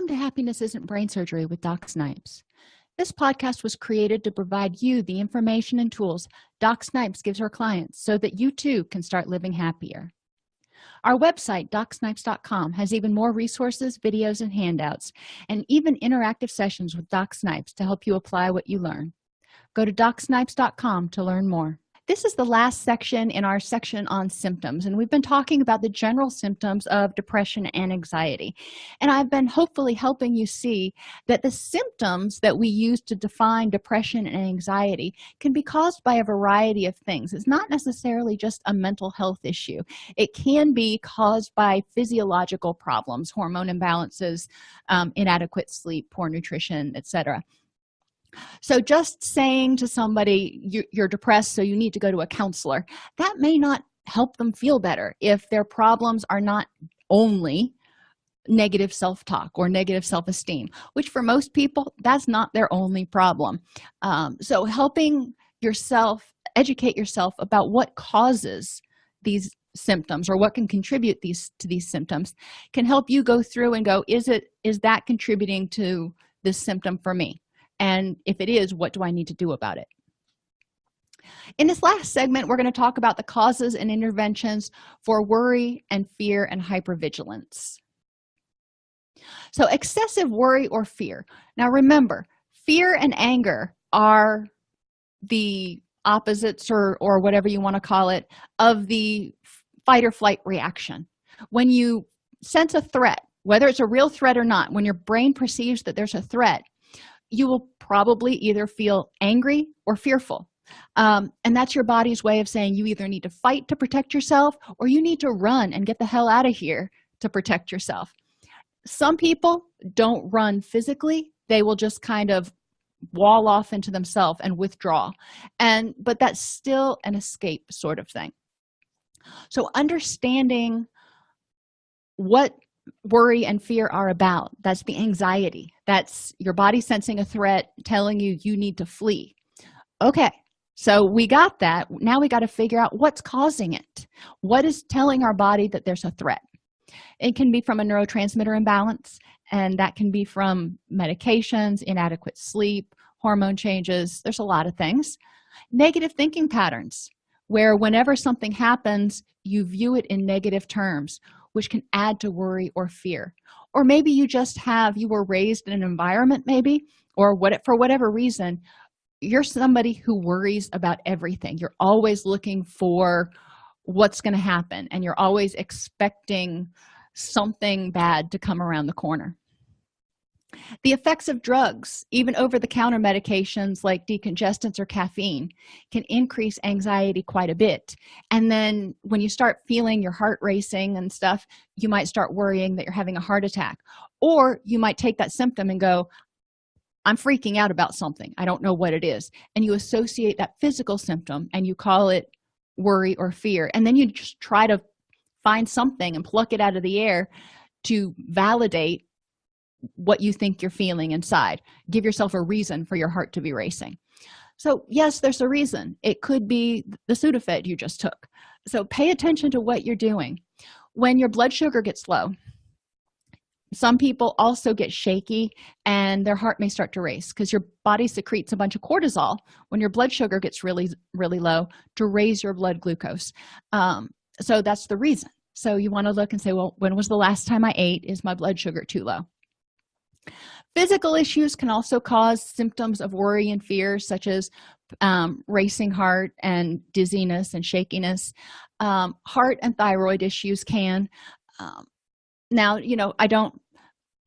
welcome to happiness isn't brain surgery with doc snipes. This podcast was created to provide you the information and tools doc snipes gives her clients so that you too can start living happier. Our website docsnipes.com has even more resources videos and handouts and even interactive sessions with doc snipes to help you apply what you learn. Go to docsnipes.com to learn more this is the last section in our section on symptoms and we've been talking about the general symptoms of depression and anxiety. And i've been hopefully helping you see that the symptoms that we use to define depression and anxiety can be caused by a variety of things. It's not necessarily just a mental health issue. It can be caused by physiological problems hormone imbalances um, inadequate sleep poor nutrition etc so just saying to somebody you're depressed so you need to go to a counselor that may not help them feel better if their problems are not only negative self-talk or negative self-esteem which for most people that's not their only problem. Um, so helping yourself educate yourself about what causes these symptoms or what can contribute these to these symptoms can help you go through and go is it is that contributing to this symptom for me and if it is what do i need to do about it? In this last segment we're going to talk about the causes and interventions for worry and fear and hypervigilance. So excessive worry or fear. Now remember fear and anger are the opposites or or whatever you want to call it of the fight or flight reaction. When you sense a threat whether it's a real threat or not when your brain perceives that there's a threat you will probably either feel angry or fearful. Um, and that's your body's way of saying you either need to fight to protect yourself or you need to run and get the hell out of here to protect yourself. Some people don't run physically. They will just kind of wall off into themselves and withdraw. And but that's still an escape sort of thing. So understanding what worry and fear are about. That's the anxiety. That's your body sensing a threat telling you you need to flee. Okay so we got that. Now we got to figure out what's causing it. What is telling our body that there's a threat? It can be from a neurotransmitter imbalance and that can be from medications inadequate sleep hormone changes. There's a lot of things. Negative thinking patterns where whenever something happens you view it in negative terms which can add to worry or fear. Or maybe you just have you were raised in an environment maybe or what for whatever reason you're somebody who worries about everything. You're always looking for what's going to happen and you're always expecting something bad to come around the corner the effects of drugs even over-the-counter medications like decongestants or caffeine can increase anxiety quite a bit. And then when you start feeling your heart racing and stuff you might start worrying that you're having a heart attack. Or you might take that symptom and go i'm freaking out about something. I don't know what it is. And you associate that physical symptom and you call it worry or fear. And then you just try to find something and pluck it out of the air to validate what you think you're feeling inside. Give yourself a reason for your heart to be racing. So yes there's a reason. It could be the sudafed you just took. So pay attention to what you're doing. When your blood sugar gets low some people also get shaky and their heart may start to race because your body secretes a bunch of cortisol when your blood sugar gets really really low to raise your blood glucose. Um, so that's the reason. So you want to look and say well when was the last time i ate? Is my blood sugar too low physical issues can also cause symptoms of worry and fear such as um, racing heart and dizziness and shakiness. Um, heart and thyroid issues can um, now you know i don't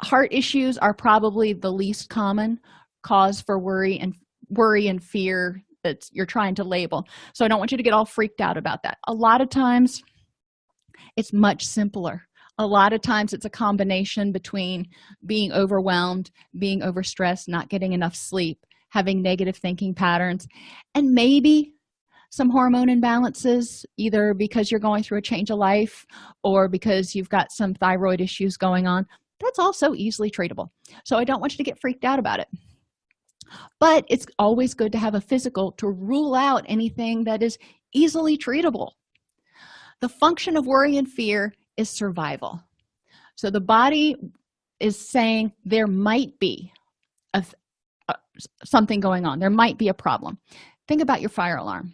heart issues are probably the least common cause for worry and worry and fear that you're trying to label. So i don't want you to get all freaked out about that. A lot of times it's much simpler a lot of times it's a combination between being overwhelmed being overstressed not getting enough sleep having negative thinking patterns and maybe some hormone imbalances either because you're going through a change of life or because you've got some thyroid issues going on. That's also easily treatable. So i don't want you to get freaked out about it. But it's always good to have a physical to rule out anything that is easily treatable. The function of worry and fear is survival. So the body is saying there might be a, a, something going on. There might be a problem. Think about your fire alarm.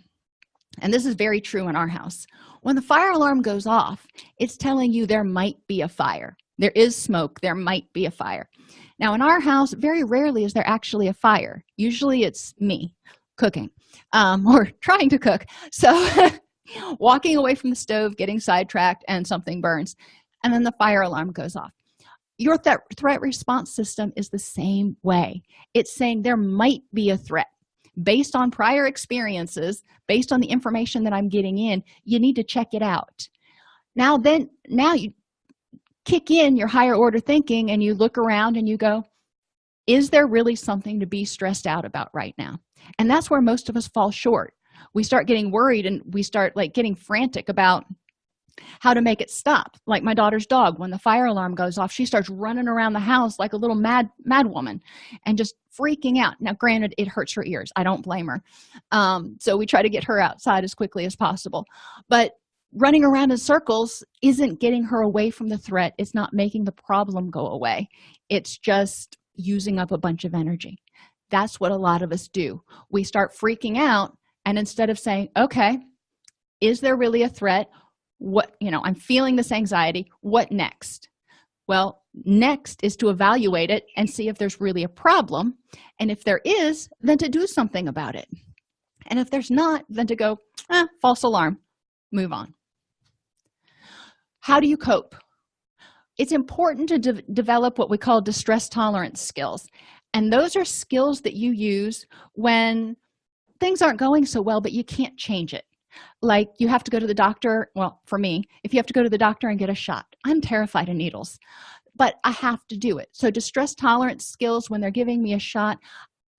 And this is very true in our house. When the fire alarm goes off it's telling you there might be a fire. There is smoke. There might be a fire. Now in our house very rarely is there actually a fire. Usually it's me cooking um, or trying to cook. So walking away from the stove getting sidetracked and something burns and then the fire alarm goes off. Your th threat response system is the same way. It's saying there might be a threat. Based on prior experiences based on the information that i'm getting in you need to check it out. Now then now you kick in your higher order thinking and you look around and you go is there really something to be stressed out about right now? And that's where most of us fall short we start getting worried and we start like getting frantic about how to make it stop. Like my daughter's dog when the fire alarm goes off she starts running around the house like a little mad mad woman and just freaking out. Now granted it hurts her ears. I don't blame her. Um, so we try to get her outside as quickly as possible. But running around in circles isn't getting her away from the threat. It's not making the problem go away. It's just using up a bunch of energy. That's what a lot of us do. We start freaking out and instead of saying okay is there really a threat? What you know i'm feeling this anxiety. What next? Well next is to evaluate it and see if there's really a problem. And if there is then to do something about it. And if there's not then to go eh, false alarm. Move on. How do you cope? It's important to de develop what we call distress tolerance skills. And those are skills that you use when things aren't going so well but you can't change it. Like you have to go to the doctor well for me if you have to go to the doctor and get a shot i'm terrified of needles but i have to do it. So distress tolerance skills when they're giving me a shot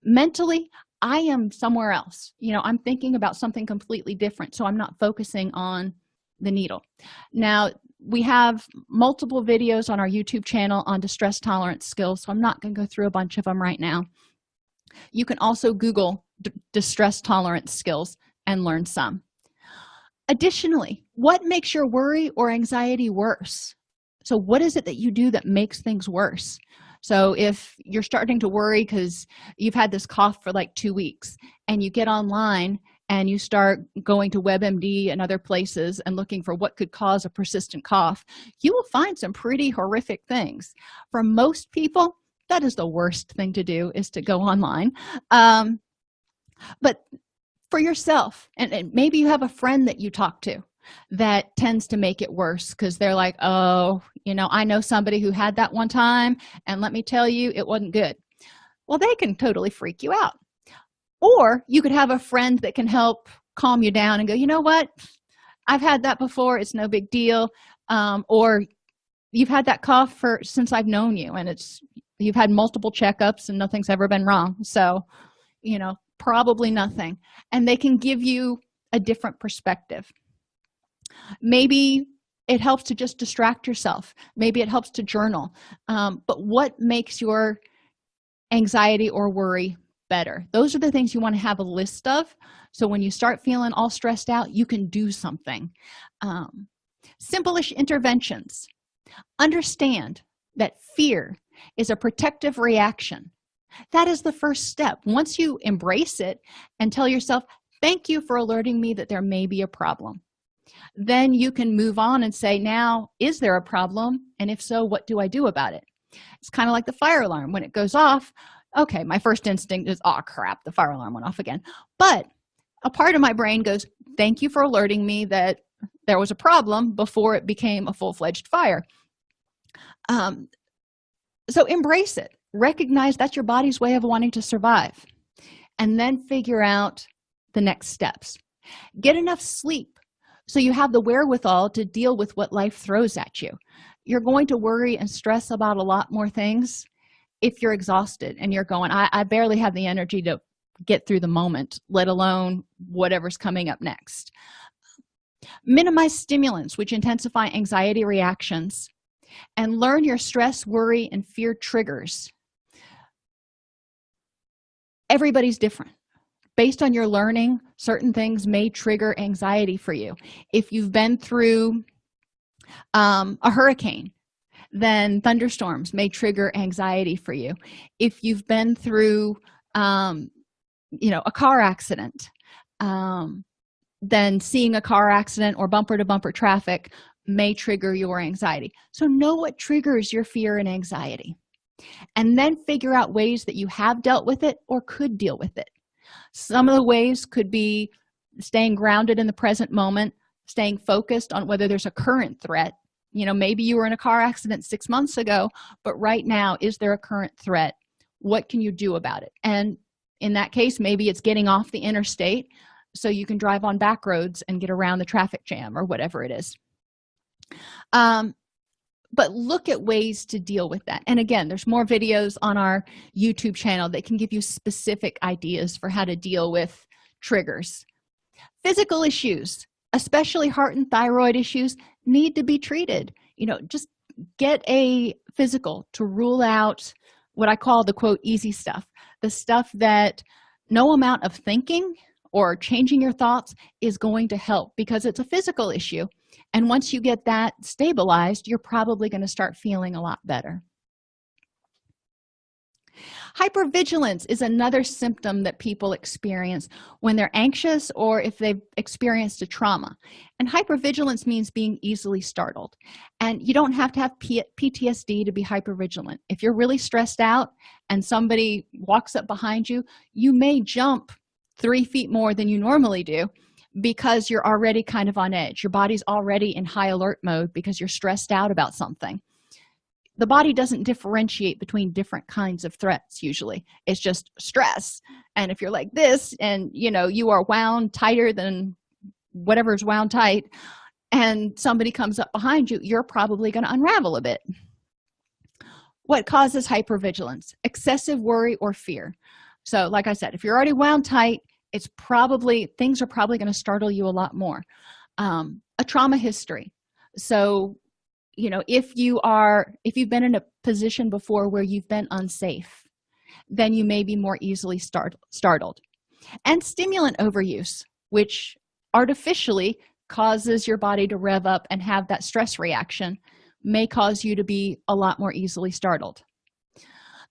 mentally i am somewhere else. You know i'm thinking about something completely different so i'm not focusing on the needle. Now we have multiple videos on our youtube channel on distress tolerance skills so i'm not going to go through a bunch of them right now. You can also google distress tolerance skills and learn some. Additionally what makes your worry or anxiety worse? So what is it that you do that makes things worse? So if you're starting to worry because you've had this cough for like two weeks and you get online and you start going to webmd and other places and looking for what could cause a persistent cough you will find some pretty horrific things. For most people that is the worst thing to do is to go online. Um, but for yourself and, and maybe you have a friend that you talk to that tends to make it worse because they're like oh you know i know somebody who had that one time and let me tell you it wasn't good. Well they can totally freak you out. Or you could have a friend that can help calm you down and go you know what? I've had that before it's no big deal. Um, or you've had that cough for since i've known you and it's you've had multiple checkups and nothing's ever been wrong. So you know probably nothing and they can give you a different perspective. Maybe it helps to just distract yourself. Maybe it helps to journal. Um, but what makes your anxiety or worry better? Those are the things you want to have a list of. So when you start feeling all stressed out you can do something. Um, simple-ish interventions. Understand that fear is a protective reaction that is the first step. Once you embrace it and tell yourself thank you for alerting me that there may be a problem then you can move on and say now is there a problem? And if so what do i do about it? It's kind of like the fire alarm. When it goes off okay my first instinct is oh crap the fire alarm went off again. But a part of my brain goes thank you for alerting me that there was a problem before it became a full-fledged fire. Um, so embrace it recognize that's your body's way of wanting to survive and then figure out the next steps. Get enough sleep so you have the wherewithal to deal with what life throws at you. You're going to worry and stress about a lot more things if you're exhausted and you're going I, I barely have the energy to get through the moment let alone whatever's coming up next. Minimize stimulants which intensify anxiety reactions and learn your stress worry and fear triggers everybody's different. Based on your learning certain things may trigger anxiety for you. If you've been through um, a hurricane then thunderstorms may trigger anxiety for you. If you've been through um, you know a car accident um, then seeing a car accident or bumper to bumper traffic may trigger your anxiety. So know what triggers your fear and anxiety and then figure out ways that you have dealt with it or could deal with it. Some of the ways could be staying grounded in the present moment staying focused on whether there's a current threat. You know maybe you were in a car accident six months ago but right now is there a current threat? What can you do about it? And in that case maybe it's getting off the interstate so you can drive on back roads and get around the traffic jam or whatever it is. Um, but look at ways to deal with that. And again there's more videos on our youtube channel that can give you specific ideas for how to deal with triggers. Physical issues especially heart and thyroid issues need to be treated. You know just get a physical to rule out what i call the quote easy stuff. The stuff that no amount of thinking or changing your thoughts is going to help because it's a physical issue and once you get that stabilized you're probably going to start feeling a lot better. Hypervigilance is another symptom that people experience when they're anxious or if they've experienced a trauma. And hypervigilance means being easily startled. And you don't have to have P ptsd to be hypervigilant. If you're really stressed out and somebody walks up behind you you may jump three feet more than you normally do because you're already kind of on edge. Your body's already in high alert mode because you're stressed out about something. The body doesn't differentiate between different kinds of threats usually. It's just stress. And if you're like this and you know you are wound tighter than whatever's wound tight and somebody comes up behind you you're probably going to unravel a bit. What causes hypervigilance? Excessive worry or fear. So like i said if you're already wound tight it's probably things are probably going to startle you a lot more. Um, a trauma history. So you know if you are if you've been in a position before where you've been unsafe then you may be more easily start, startled. And stimulant overuse which artificially causes your body to rev up and have that stress reaction may cause you to be a lot more easily startled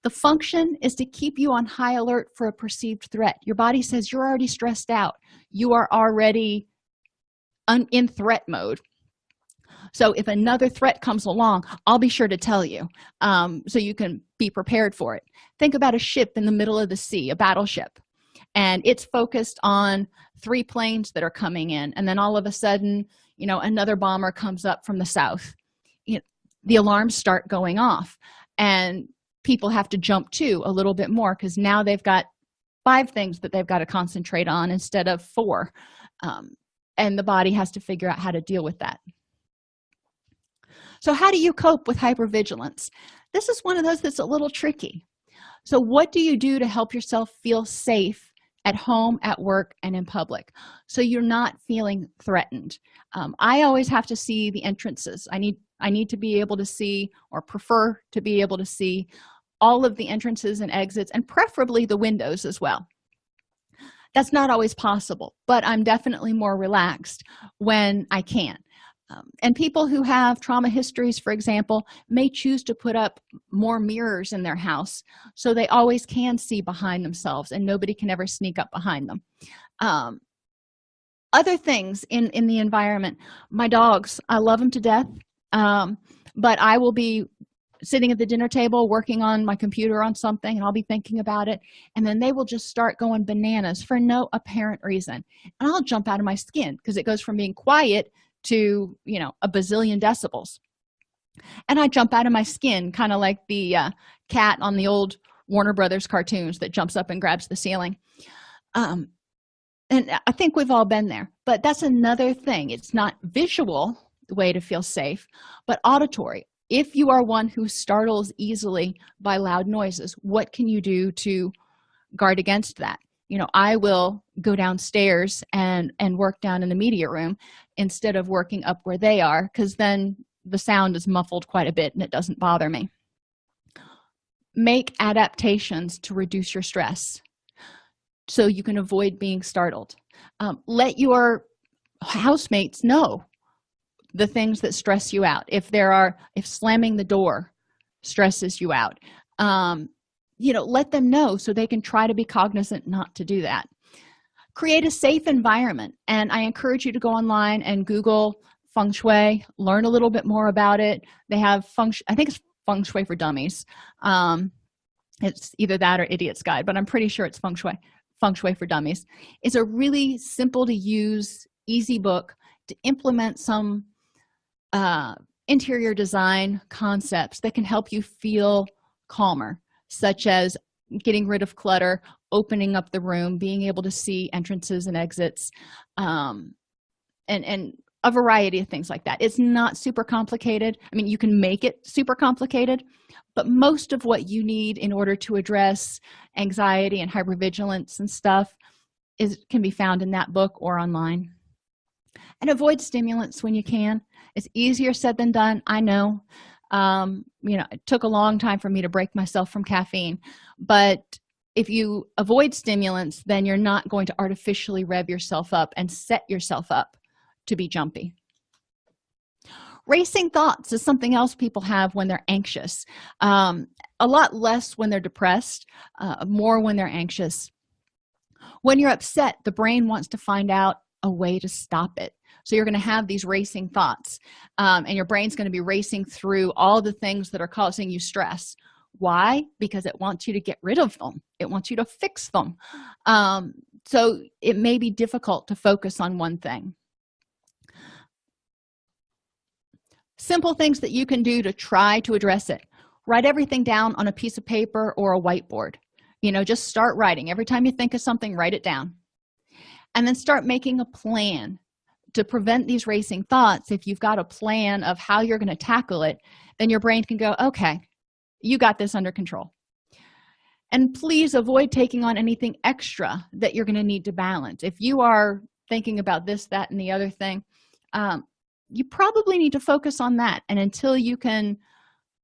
the function is to keep you on high alert for a perceived threat. Your body says you're already stressed out. You are already in threat mode. So if another threat comes along i'll be sure to tell you um, so you can be prepared for it. Think about a ship in the middle of the sea a battleship and it's focused on three planes that are coming in and then all of a sudden you know another bomber comes up from the south. You know, the alarms start going off and people have to jump to a little bit more because now they've got five things that they've got to concentrate on instead of four um, and the body has to figure out how to deal with that. So how do you cope with hypervigilance? This is one of those that's a little tricky. So what do you do to help yourself feel safe at home at work and in public so you're not feeling threatened? Um, i always have to see the entrances. I need i need to be able to see or prefer to be able to see all of the entrances and exits and preferably the windows as well. That's not always possible but i'm definitely more relaxed when i can. Um, and people who have trauma histories for example may choose to put up more mirrors in their house so they always can see behind themselves and nobody can ever sneak up behind them. Um, other things in in the environment. My dogs i love them to death um, but i will be sitting at the dinner table working on my computer on something and i'll be thinking about it. And then they will just start going bananas for no apparent reason. And i'll jump out of my skin because it goes from being quiet to you know a bazillion decibels. And i jump out of my skin kind of like the uh, cat on the old warner brothers cartoons that jumps up and grabs the ceiling. Um and i think we've all been there but that's another thing. It's not visual way to feel safe. But auditory if you are one who startles easily by loud noises what can you do to guard against that? You know i will go downstairs and and work down in the media room instead of working up where they are because then the sound is muffled quite a bit and it doesn't bother me. Make adaptations to reduce your stress so you can avoid being startled. Um, let your housemates know the things that stress you out. If there are if slamming the door stresses you out um, you know let them know so they can try to be cognizant not to do that. Create a safe environment and i encourage you to go online and google feng shui learn a little bit more about it. They have feng i think it's feng shui for dummies. Um, it's either that or idiot's guide but i'm pretty sure it's feng shui feng shui for dummies. It's a really simple to use easy book to implement some uh, interior design concepts that can help you feel calmer such as getting rid of clutter opening up the room being able to see entrances and exits um, and and a variety of things like that. It's not super complicated. I mean you can make it super complicated but most of what you need in order to address anxiety and hypervigilance and stuff is can be found in that book or online. And avoid stimulants when you can it's easier said than done i know. Um, you know it took a long time for me to break myself from caffeine. But if you avoid stimulants then you're not going to artificially rev yourself up and set yourself up to be jumpy. Racing thoughts is something else people have when they're anxious. Um, a lot less when they're depressed uh, more when they're anxious. When you're upset the brain wants to find out a way to stop it so you're going to have these racing thoughts um, and your brain's going to be racing through all the things that are causing you stress. Why? Because it wants you to get rid of them. It wants you to fix them. Um, so it may be difficult to focus on one thing. Simple things that you can do to try to address it. Write everything down on a piece of paper or a whiteboard. You know just start writing. Every time you think of something write it down. And then start making a plan to prevent these racing thoughts if you've got a plan of how you're going to tackle it then your brain can go okay you got this under control. And please avoid taking on anything extra that you're going to need to balance. If you are thinking about this that and the other thing um, you probably need to focus on that. And until you can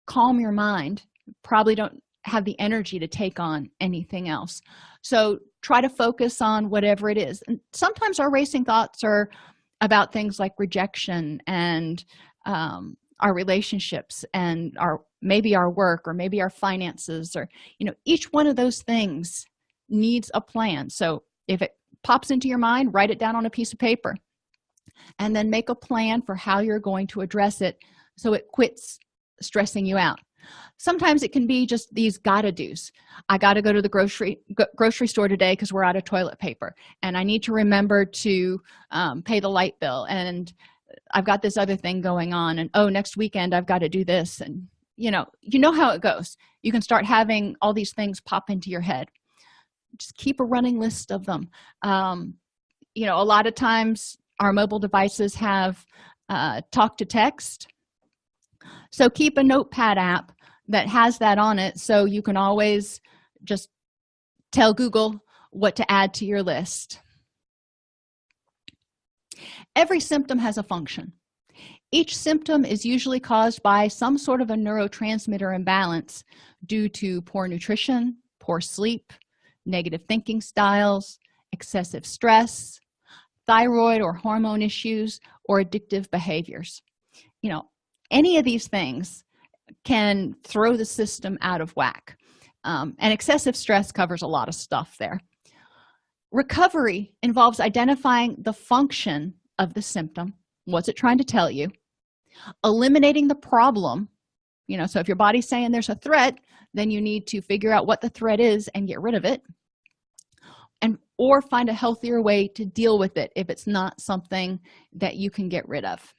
calm your mind probably don't have the energy to take on anything else. So try to focus on whatever it is. And sometimes our racing thoughts are about things like rejection and um, our relationships and our maybe our work or maybe our finances or you know each one of those things needs a plan. So if it pops into your mind write it down on a piece of paper and then make a plan for how you're going to address it so it quits stressing you out sometimes it can be just these gotta do's. I gotta go to the grocery grocery store today because we're out of toilet paper and i need to remember to um, pay the light bill and i've got this other thing going on and oh next weekend i've got to do this and you know you know how it goes. You can start having all these things pop into your head. Just keep a running list of them. Um, you know a lot of times our mobile devices have uh, talk to text. So keep a notepad app that has that on it. So you can always just tell google what to add to your list. Every symptom has a function. Each symptom is usually caused by some sort of a neurotransmitter imbalance due to poor nutrition poor sleep negative thinking styles excessive stress thyroid or hormone issues or addictive behaviors. You know any of these things can throw the system out of whack. Um, and excessive stress covers a lot of stuff there. Recovery involves identifying the function of the symptom. What's it trying to tell you? Eliminating the problem. You know so if your body's saying there's a threat then you need to figure out what the threat is and get rid of it. And or find a healthier way to deal with it if it's not something that you can get rid of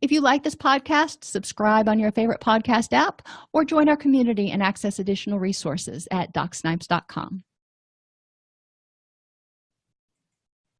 if you like this podcast subscribe on your favorite podcast app or join our community and access additional resources at docsnipes.com